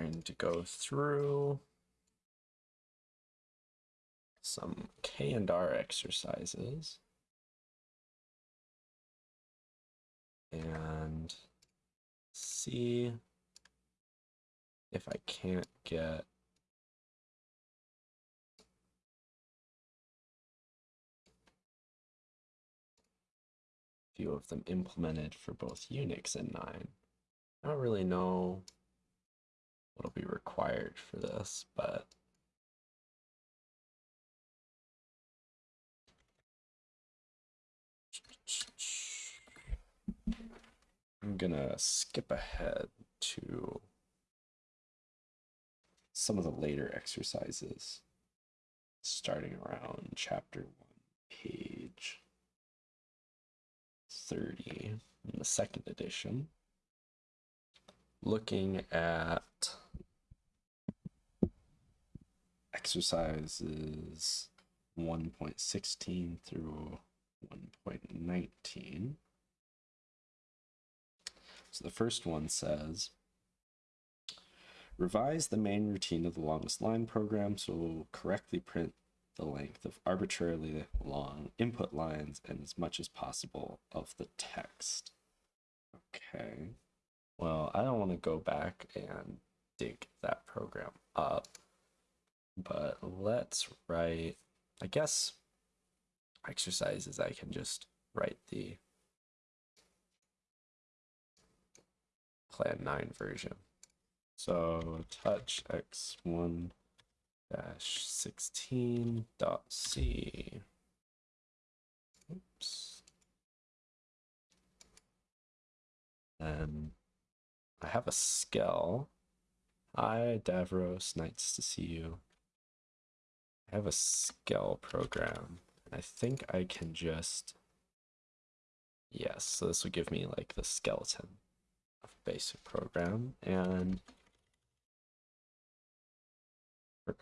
Going to go through some K and R exercises. And see if I can't get a few of them implemented for both Unix and 9. I don't really know what'll be required for this, but I'm gonna skip ahead to some of the later exercises, starting around chapter 1, page 30 in the second edition, looking at exercises 1.16 through 1.19. So the first one says, revise the main routine of the longest line program so we'll correctly print the length of arbitrarily long input lines and as much as possible of the text. Okay. Well, I don't want to go back and dig that program up, but let's write, I guess, exercises I can just write the plan 9 version. So touch x1 dash 16 dot c. Oops. And I have a skell. Hi, Davros. Nice to see you. I have a skell program. I think I can just... Yes, so this would give me like the skeleton of basic program. And for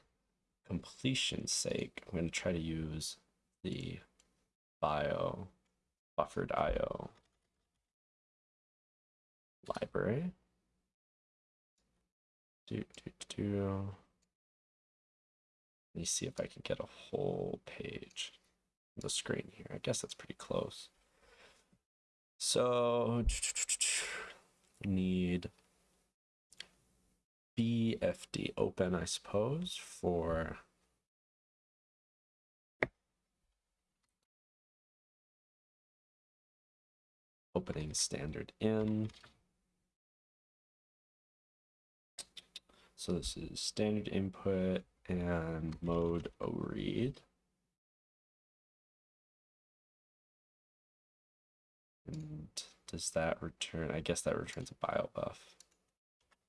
completion's sake, I'm going to try to use the bio buffered IO library. Do, do, do. Let me see if I can get a whole page on the screen here. I guess that's pretty close. So, need Bfdopen, I suppose, for opening standard in. So this is standard input and mode O read. And does that return? I guess that returns a Biobuf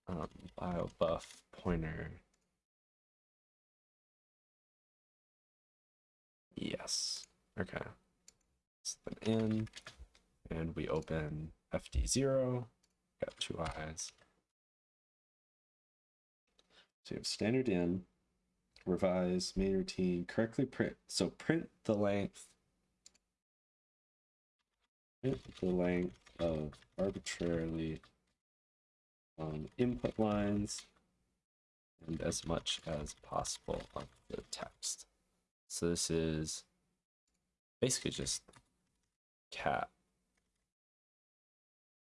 um, Biobuf pointer. Yes. Okay. So in, and we open FD0. Got two eyes. So you have standard in, revise main routine, correctly print. So print the length, print the length of arbitrarily um, input lines and as much as possible of the text. So this is basically just cat.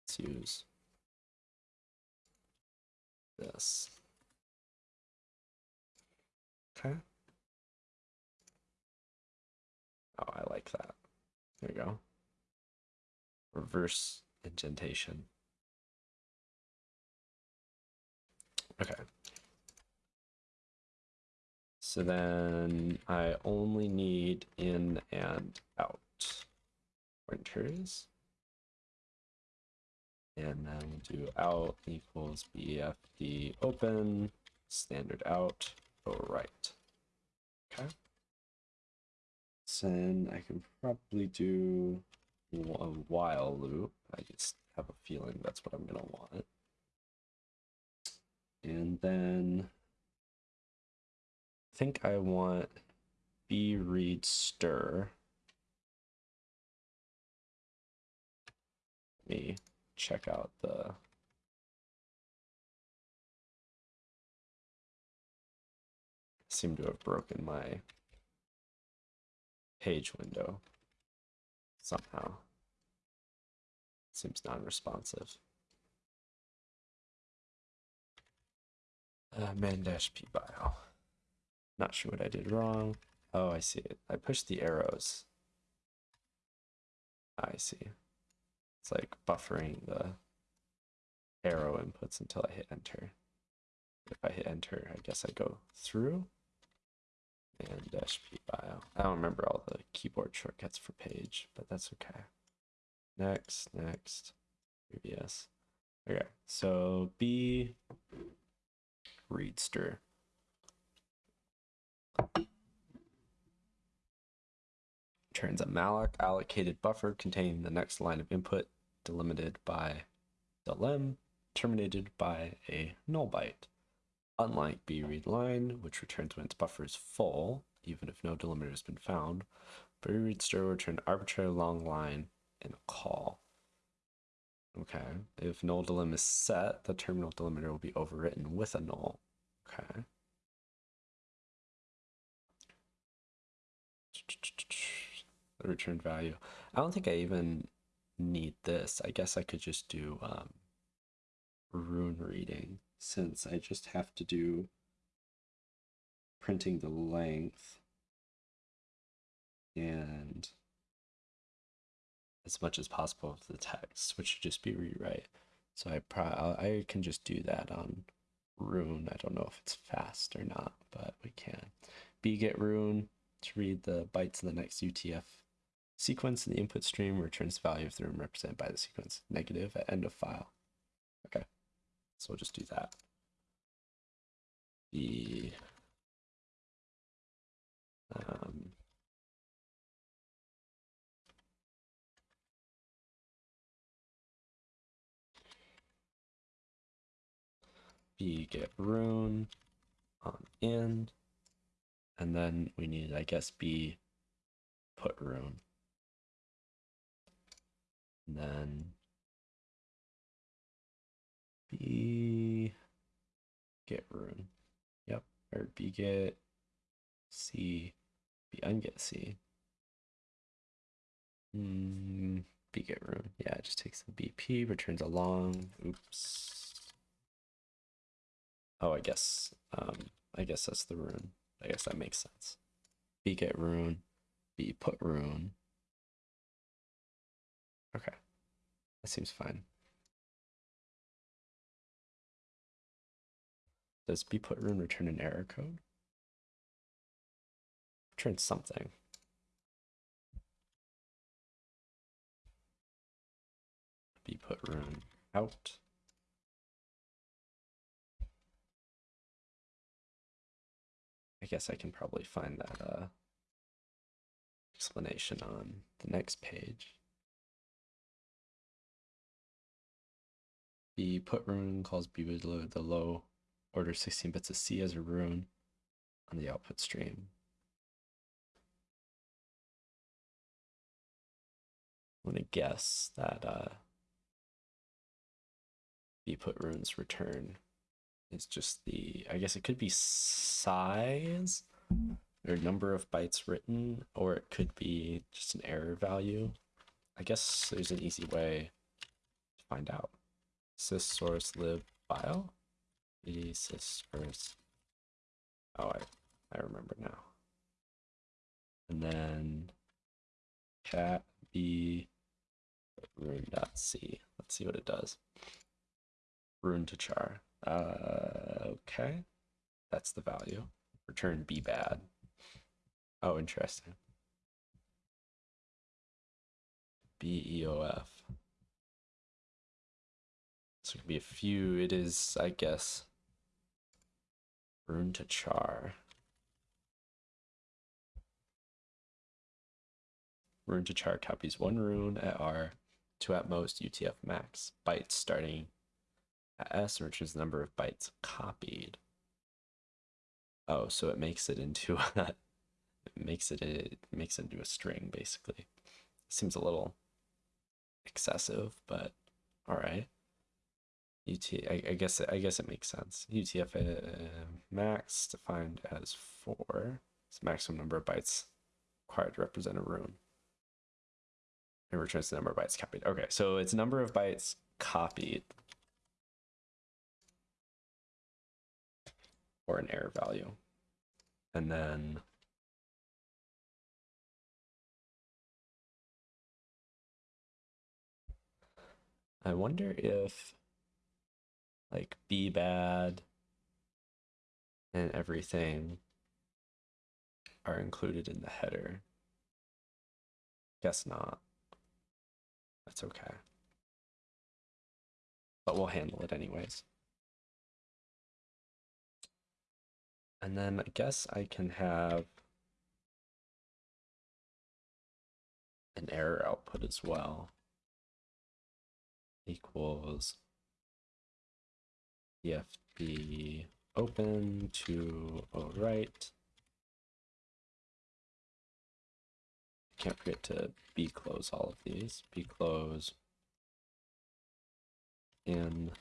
Let's use this. Okay. Oh, I like that. There we go. Reverse indentation. Okay. So then I only need in and out pointers. And then we'll do out equals Bfdopen, standard out, go right. Okay. Then I can probably do a while loop. I just have a feeling that's what I'm going to want. And then I think I want b read stir. Let me check out the seem to have broken my page window somehow. Seems non-responsive. Uh, man dash p bio. Not sure what I did wrong. Oh, I see it. I pushed the arrows. I see. It's like buffering the arrow inputs until I hit enter. If I hit enter, I guess I go through and dash p bio. I don't remember all the keyboard shortcuts for page, but that's okay. Next, next, previous. Okay, so B readster. Turns a malloc allocated buffer containing the next line of input delimited by delim terminated by a null byte. Unlike Brdline, which returns when its buffer is full, even if no delimiter has been found, Brdstr will return arbitrary long line in a call. Okay, if null delim is set, the terminal delimiter will be overwritten with a null. Okay. The return value. I don't think I even need this. I guess I could just do um, rune reading since I just have to do printing the length and as much as possible of the text, which should just be rewrite. So I I can just do that on rune. I don't know if it's fast or not, but we can. bget rune to read the bytes in the next UTF sequence in the input stream returns the value of the room represented by the sequence negative at end of file. So we'll just do that. The um, bget rune on end, and then we need, I guess, b put rune. And then b get rune. Yep, or b get c, b unget c. Mm, b get rune. Yeah, it just takes the BP, returns a long. Oops. Oh, I guess, um, I guess that's the rune. I guess that makes sense. B get rune, B put rune. Okay, that seems fine. Does B put rune return an error code? Return something. B put rune out. I guess I can probably find that uh, explanation on the next page. The put rune calls B load the low order 16 bits of C as a rune on the output stream. I'm going to guess that uh, B put runes return is just the, I guess it could be size or number of bytes written, or it could be just an error value. I guess there's an easy way to find out. Sys source lib file. Sys source. Oh, I, I remember now. And then cat b rune.c. Let's see what it does. Rune to char. Uh, okay. That's the value. Return B bad. Oh, interesting. BEOF. So it could be a few. It is, I guess, rune to char. Rune to char copies one rune at R to at most UTF max bytes starting at s, which is the number of bytes copied. Oh, so it makes it into a, it makes it a makes it into a string basically. Seems a little excessive, but all right. UT, I, I guess I guess it makes sense. UTF uh, max defined as four. It's maximum number of bytes required to represent a rune. It returns the number of bytes copied. Okay, so it's number of bytes copied or an error value. And then I wonder if like be bad and everything are included in the header. Guess not. That's okay. But we'll handle it anyways. And then I guess I can have an error output as well. Equals EFB open to O right. Can't forget to B close all of these. B close in,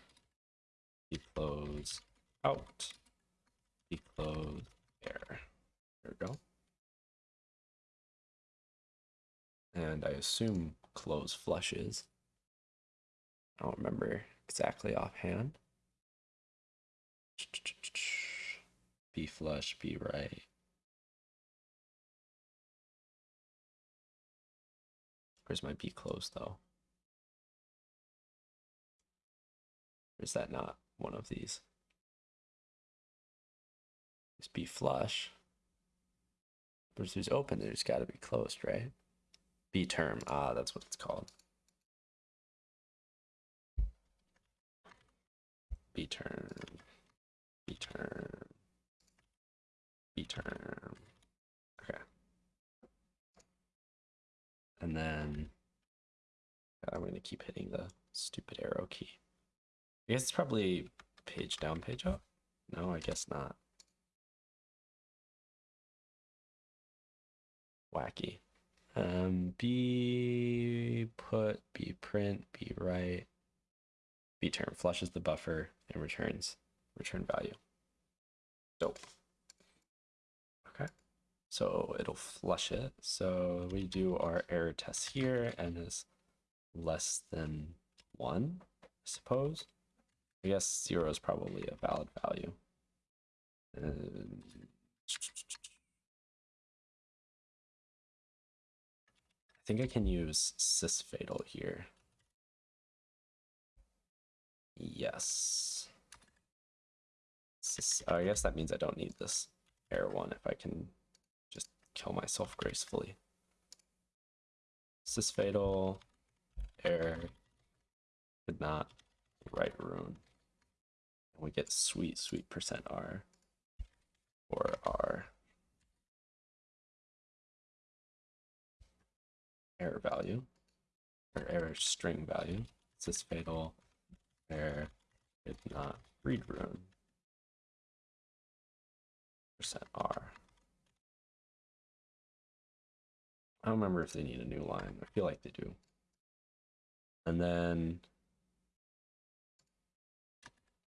B close out, B close air. There we go. And I assume close flushes. I don't remember exactly offhand. B flush, B right. Where's my B close though? Is that not one of these? It's B flush. But if it's open, there's got to be closed, right? B term. Ah, that's what it's called. B term. B term. B term. Okay. And then I'm going to keep hitting the stupid arrow key. I guess it's probably page down, page up. No, I guess not. Wacky. Um, B put, B print, B write, B term flushes the buffer and returns return value. So, Okay, so it'll flush it. So we do our error test here and is less than one, I suppose. I guess zero is probably a valid value. And I think I can use sysfatal here. Yes. I guess that means I don't need this air one if I can just kill myself gracefully. sysfatal. Air, did not write rune. And we get sweet, sweet percent R. For our error value, or error string value. sysfatal. Air, did not read rune percent R. I don't remember if they need a new line. I feel like they do. And then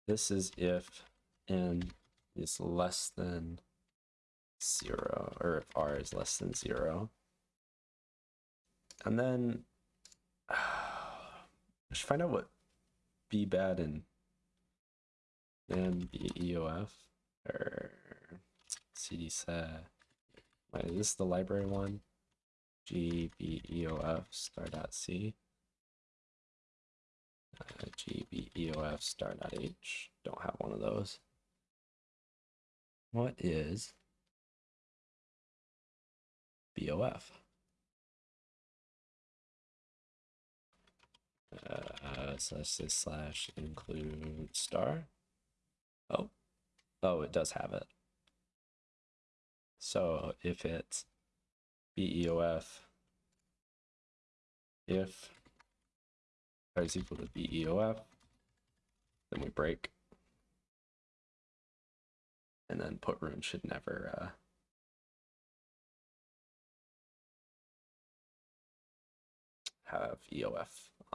this is if n is less than zero, or if r is less than zero. And then I should find out what b bad and and b EOF or cd set. Wait, is this the library one? gbeof star.c. Uh, gbeof star dot H. Don't have one of those. What is BOF? Uh, slash slash include star. Oh, oh, it does have it. So if it's BEOF, if i is equal to BEOF, then we break. And then put room should never uh, have EOF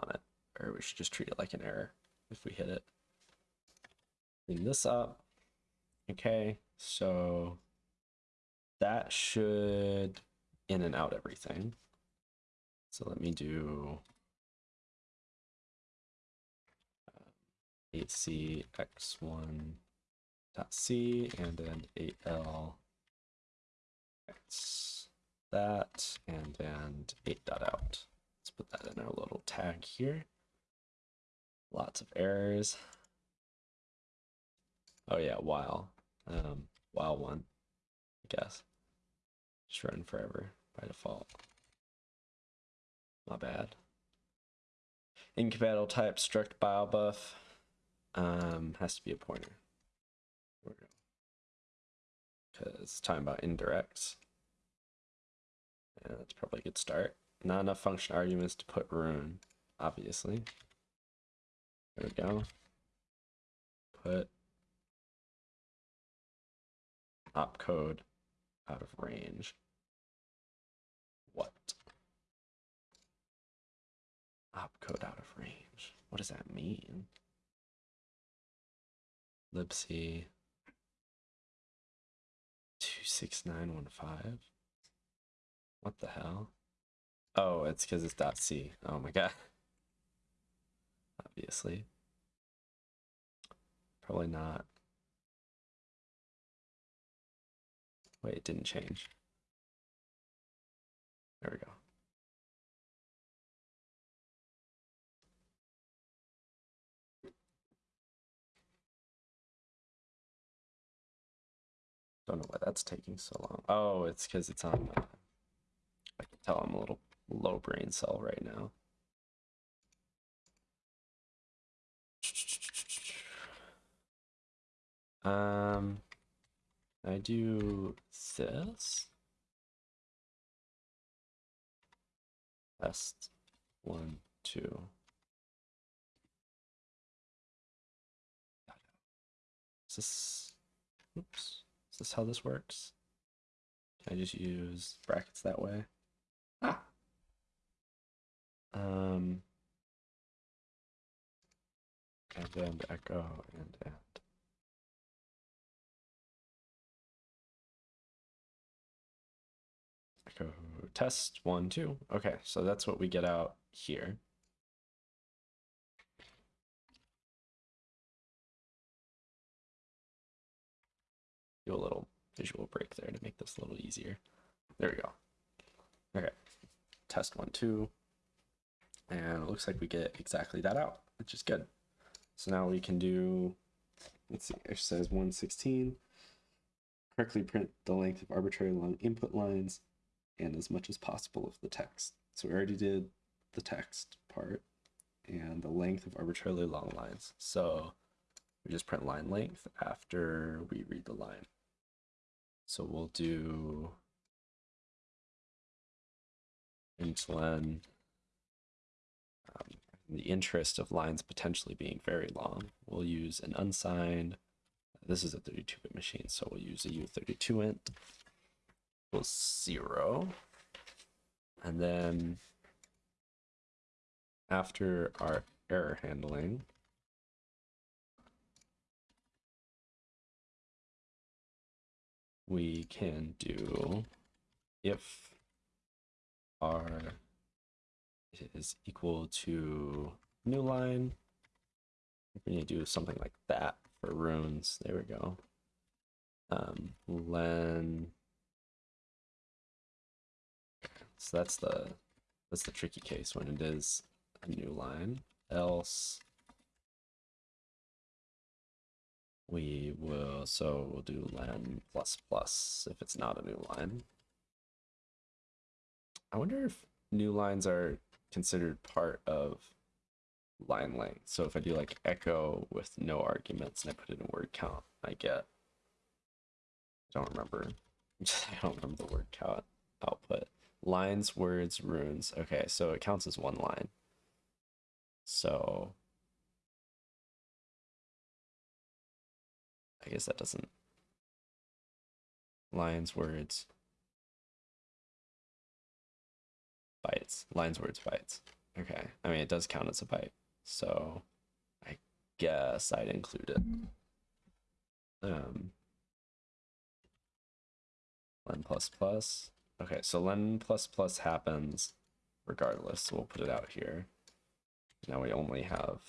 on it, or we should just treat it like an error if we hit it. Clean this up. Okay, so that should in and out everything. So let me do 8c x1 dot c and then 8l x that and then 8 dot out. Let's put that in our little tag here. Lots of errors. Oh yeah, while. Um, while one, I guess. Run forever by default. Not bad. Incompatible type struct Biobuf um, has to be a pointer. Because talking about indirects. Yeah, that's probably a good start. Not enough function arguments to put rune, obviously. There we go. Put opcode out of range. What? Opcode out of range. What does that mean? libc 26915. What the hell? Oh, it's because it's dot .c. Oh my god. Obviously. Probably not. Wait, it didn't change. There we go. Don't know why that's taking so long. Oh, it's because it's on. Uh, I can tell I'm a little low brain cell right now. Um, I do this. Test one, two. Is this, oops. Is this how this works? Can I just use brackets that way? Ah. Um. And then echo and and. Test one, two. Okay, so that's what we get out here. do a little visual break there to make this a little easier. There we go. Okay, test one, two. And it looks like we get exactly that out, which is good. So now we can do, let's see, exercise 116. Correctly print the length of arbitrary long input lines and as much as possible of the text. So we already did the text part and the length of arbitrarily long lines. So we just print line length after we read the line. So we'll do intlen um, in the interest of lines potentially being very long, we'll use an unsigned. This is a 32-bit machine, so we'll use a U32 int equals zero. And then after our error handling, we can do if r is equal to new line. We need to do something like that for runes. There we go. Um, len. So that's the that's the tricky case when it is a new line. Else we will, so we'll do len plus plus if it's not a new line. I wonder if new lines are considered part of line length. So if I do like echo with no arguments and I put it in word count, I get, I don't remember, I don't remember the word count output. Lines, words, runes. Okay, so it counts as one line. So I guess that doesn't. Lines, words, bytes. Lines, words, bytes. Okay. I mean, it does count as a byte. So I guess I'd include it. Um, len plus plus. Okay, so len plus plus happens regardless. So we'll put it out here. Now we only have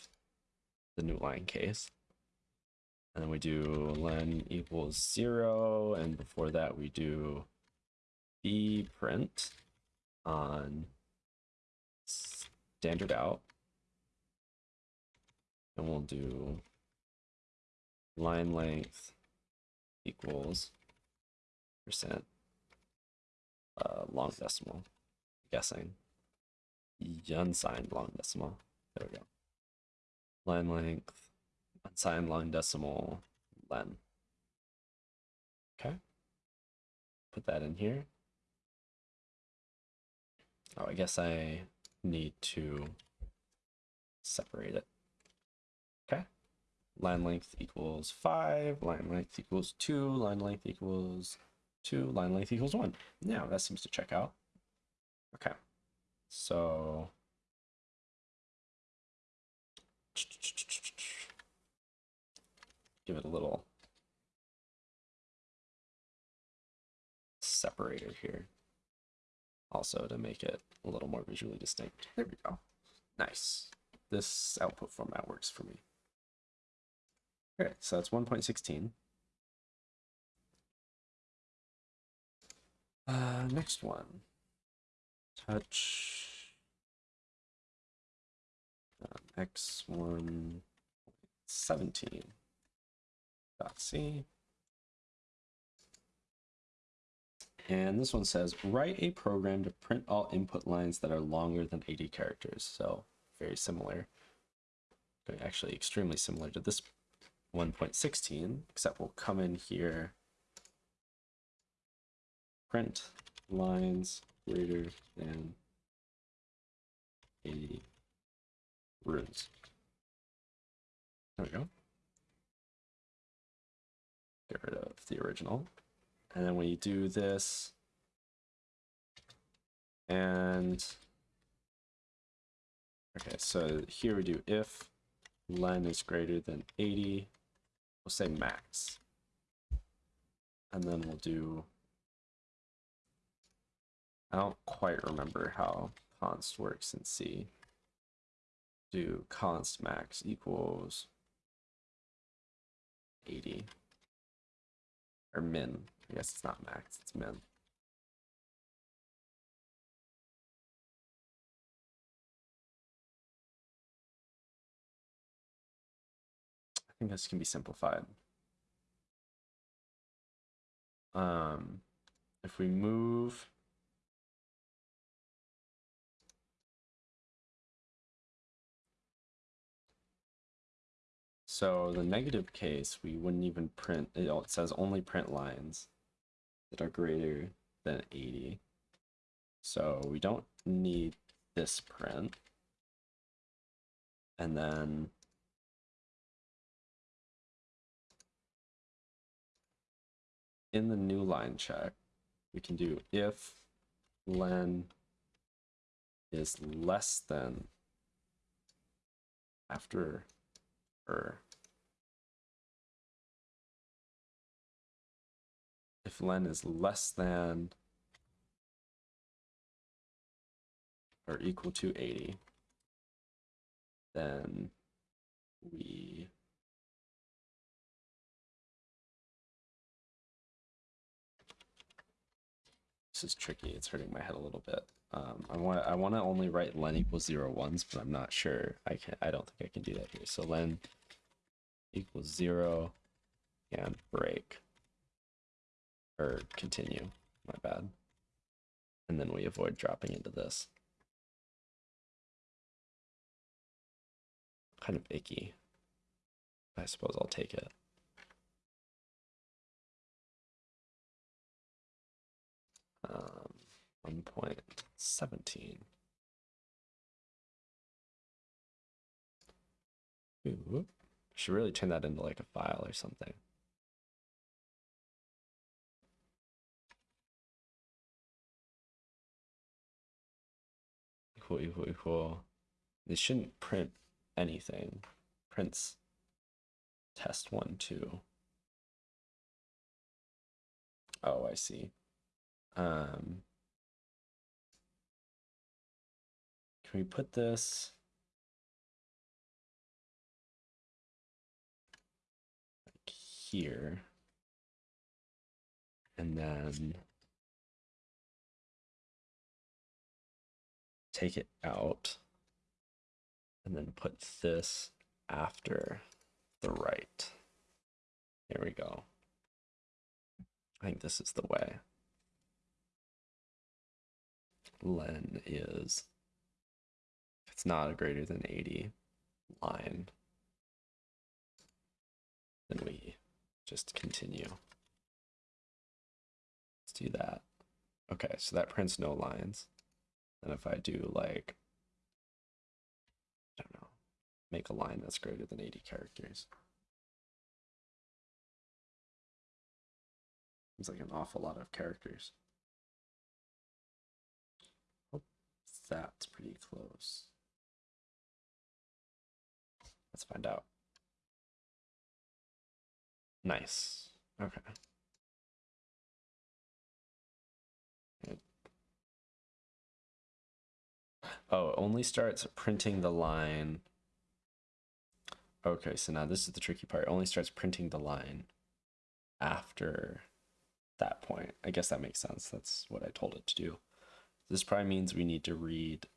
the new line case. And then we do len equals zero. And before that, we do b print on standard out. And we'll do line length equals percent uh, long decimal. I'm guessing unsigned long decimal. There we go. Line length, unsigned long decimal, len. Okay. Put that in here. Oh, I guess I need to separate it. Okay. Line length equals 5, line length equals 2, line length equals 2, line length equals 1. Now that seems to check out. Okay. So give it a little separator here also to make it a little more visually distinct. There we go. Nice. This output format works for me. Okay, so that's 1.16. Uh, next one. Touch. Um, x1 17 dot c. And this one says, write a program to print all input lines that are longer than 80 characters. So very similar, actually extremely similar to this 1.16, except we'll come in here, print lines greater than 80 runes. There we go. Get rid of the original. And then we do this. And okay, so here we do if len is greater than 80, we'll say max. And then we'll do, I don't quite remember how const works in C. Do const max equals 80 or min. I guess it's not max, it's min. I think this can be simplified. Um, if we move So the negative case, we wouldn't even print, it says only print lines that are greater than 80. So we don't need this print. And then in the new line check, we can do if len is less than after or if len is less than or equal to 80, then we this is tricky. It's hurting my head a little bit. Um, I want I want to only write len equals zero ones, but I'm not sure. I can I don't think I can do that here. So len equals zero and break or continue, my bad. And then we avoid dropping into this. Kind of icky. I suppose I'll take it. Um, 1.17. Ooh, should really turn that into like a file or something. equal equal equal This shouldn't print anything. Prints test one, two. Oh, I see. Um, can we put this? Here. And then take it out and then put this after the right. There we go. I think this is the way. Len is, it's not a greater than 80 line, then we just continue. Let's do that. Okay, so that prints no lines. And if I do like, I don't know, make a line that's greater than 80 characters. Seems like an awful lot of characters. That's pretty close. Let's find out. Nice. Okay. Oh, it only starts printing the line. Okay, so now this is the tricky part. It only starts printing the line after that point. I guess that makes sense. That's what I told it to do. This probably means we need to read.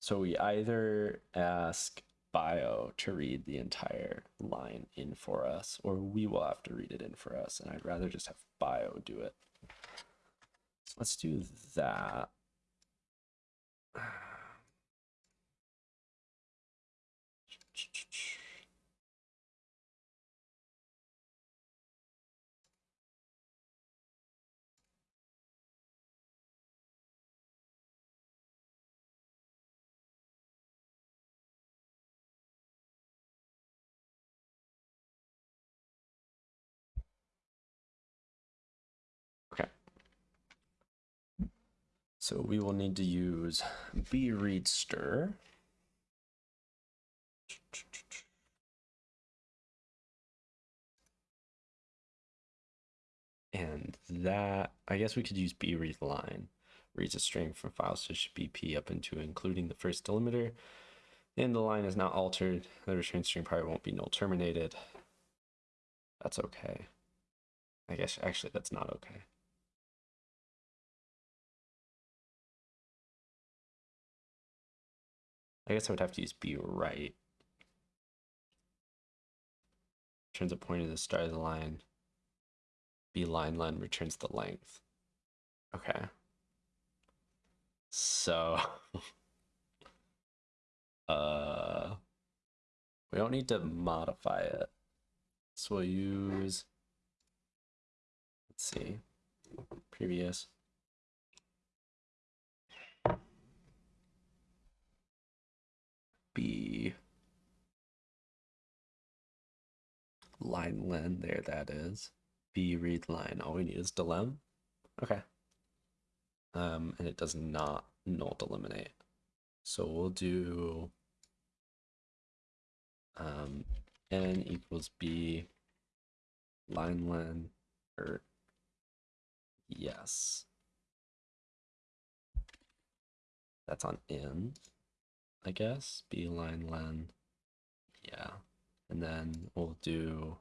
So we either ask bio to read the entire line in for us, or we will have to read it in for us. And I'd rather just have bio do it. Let's do that. So we will need to use Brdstr. And that, I guess we could use Brdline. Reads a string from file switch BP up into including the first delimiter. And the line is not altered. The return string probably won't be null terminated. That's okay. I guess actually that's not okay. I guess I would have to use be right. Returns a point at the start of the line. B line len returns the length. Okay. So uh we don't need to modify it. So we'll use let's see previous be line len there that is. B read line. All we need is delim okay. Um and it does not null eliminate. So we'll do um n equals b line len or yes. That's on in I guess. Blinelen. Yeah. And then we'll do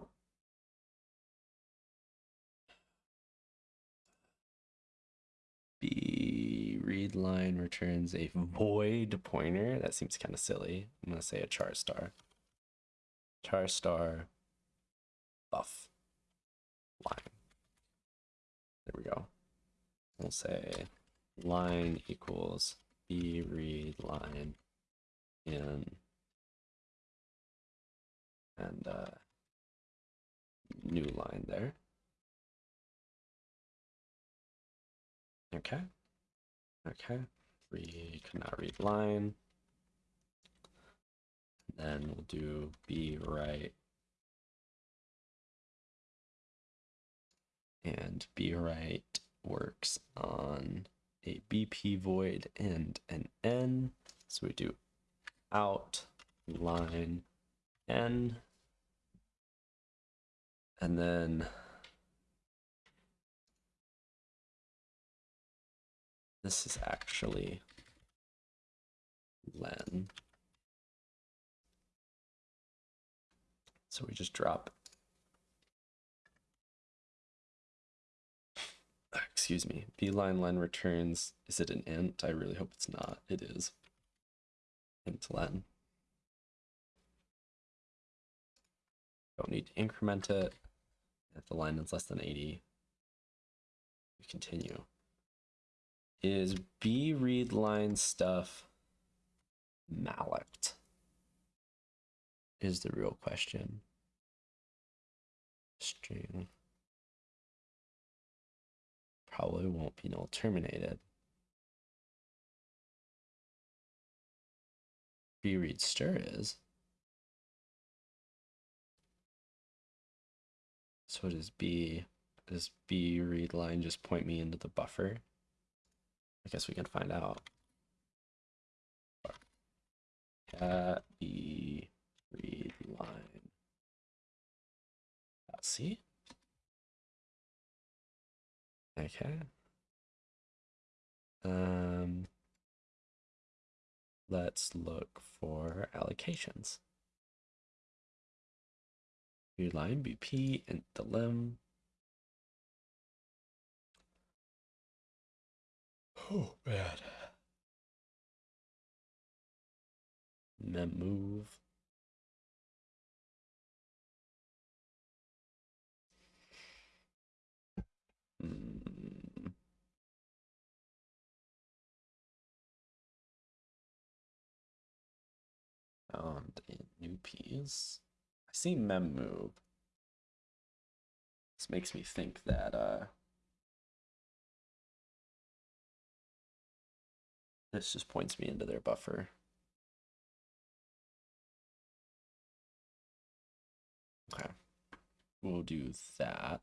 Brdline returns a void pointer. That seems kind of silly. I'm gonna say a char star. Char star buff line. There we go. We'll say line equals B read line in and uh, new line there. Okay. Okay. We cannot read line. Then we'll do Bwrite and Bwrite works on a BP void and an N. So we do out line n and then this is actually len. So we just drop excuse me line len returns. Is it an int? I really hope it's not. It is int len don't need to increment it. If the line is less than 80 we continue. Is Brdline stuff malloc is the real question. String. Probably won't be null terminated. Brdstr is. So does B does Brdline just point me into the buffer? I guess we can find out. Cat B read line. Let's see. Okay. Um, let's look for allocations. New line BP and delim. Oh, bad. Mem move. Mm. Found in. I see mem move. This makes me think that uh this just points me into their buffer. Okay. We'll do that.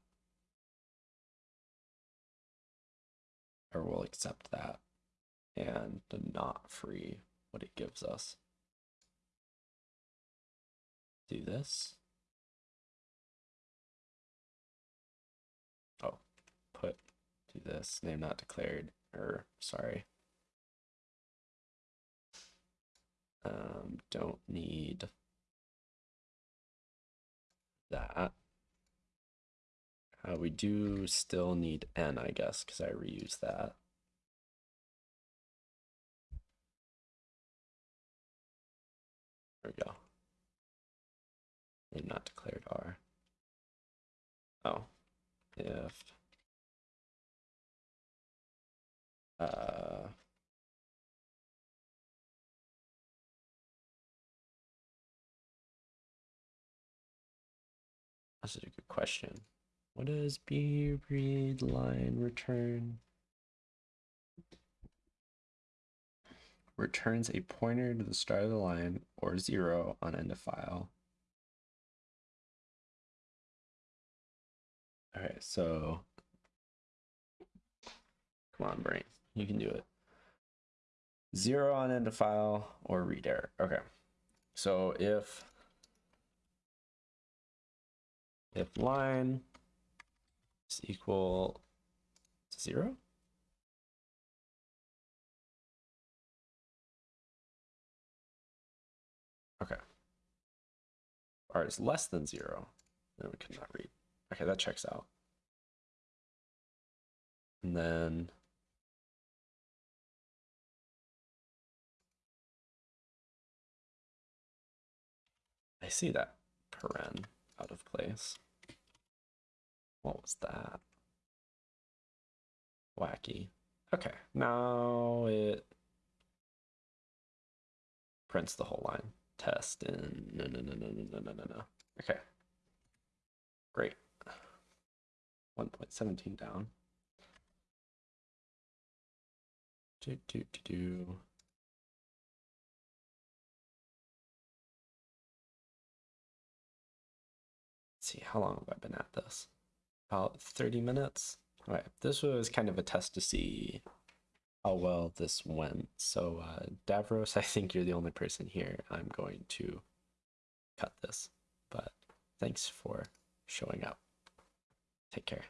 or we'll accept that and not free what it gives us. Do this. Oh, put do this, name not declared, or sorry. Um, don't need that. Uh, we do still need n, I guess, because I reuse that. There we go. Name not declared R. Oh, if uh, that's a good question. What does B read line return? Returns a pointer to the start of the line or zero on end of file. All right, so come on, brain, you can do it. Zero on end of file or read error. Okay, so if if line is equal to zero. Okay. R is less than zero, then we cannot read. Okay, that checks out. And then I see that paren out of place. What was that? Wacky. Okay, now it prints the whole line. Test and no, no, no, no, no, no, no, no. Okay, great. 1.17 down. Do, do, do, do. See, how long have I been at this? about 30 minutes. All right, this was kind of a test to see how well this went. So, uh, Davros, I think you're the only person here. I'm going to cut this, but thanks for showing up. Take care.